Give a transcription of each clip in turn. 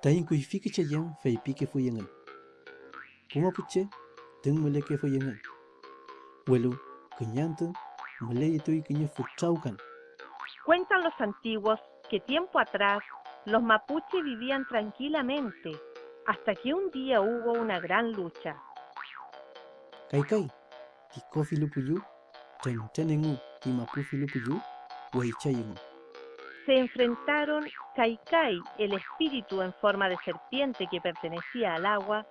Tayin kui fiki che yang fei pike fu yangan. Puma puche, tung mele ke fu yangan. Welu, kunyantu, mele yitu y kunya fu chaukan. Cuentan los antiguos que tiempo atrás los mapuches vivían tranquilamente hasta que un día hubo una gran lucha. Lupuyu, ten tenengu. Se enfrentaron Kaikai, el espíritu en forma de serpiente que pertenecía al agua,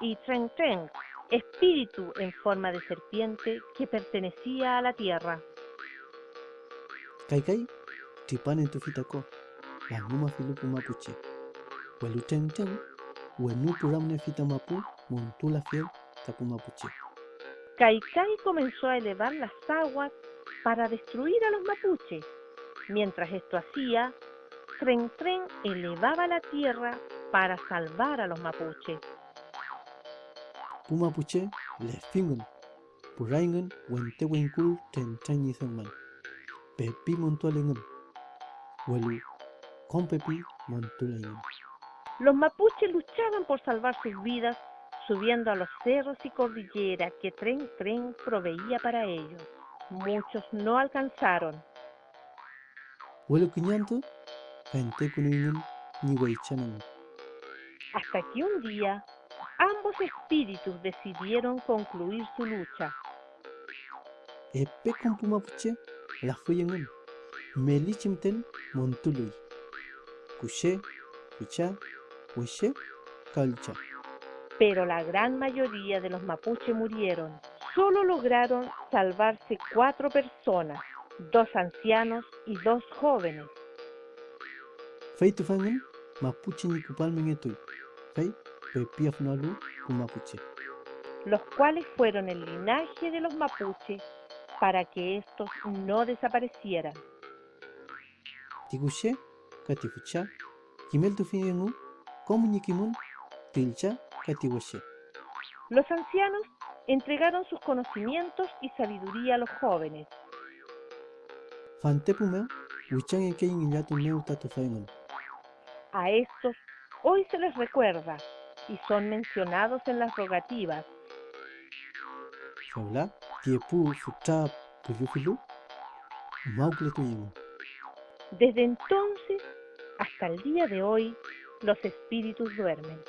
y Tren Tren, espíritu en forma de serpiente que pertenecía a la tierra. Kaikai, tipan en tu fitako, la numa filupu mapuche. Welu ten ten, wenu puramne fita mapu, montula fiel, tapu mapuche. Kaikai comenzó a elevar las aguas para destruir a los mapuches. Mientras esto hacía, Tren Tren elevaba la tierra para salvar a los mapuches. Pumapuche. Puraingun. Pepi. Los mapuches luchaban por salvar sus vidas subiendo a los cerros y cordilleras que Tren Tren proveía para ellos. Muchos no alcanzaron. Kunyantu, kante kuningun, ni weichanan. Hasta que un día ambos espíritus decidieron concluir su lucha. Epe con pumapuche, la fuyangun. Melichimten montului. Kushe, kucha, wishe, kalcha. Pero la gran mayoría de los mapuches murieron. Solo lograron salvarse cuatro personas, dos ancianos y dos jóvenes. Fai tufangan, mapuche ni kupal mengetui. Fai, pepiaf nalu, pumapuche. los cuales fueron el linaje de los mapuches para que estos no desaparecieran. Tikushe, katifucha, kimel tufangangu, komunyikimun, tilcha, katiwashe. Los ancianos entregaron sus conocimientos y sabiduría a los jóvenes. Fantepumeo, wichan en kein inyatu neu tatufangan. A estos hoy se les recuerda y son mencionados en las rogativas. Shaula, tiepu, futa, puyufilu, maukle tuyangu. Desde entonces hasta el día de hoy, los espíritus duermen.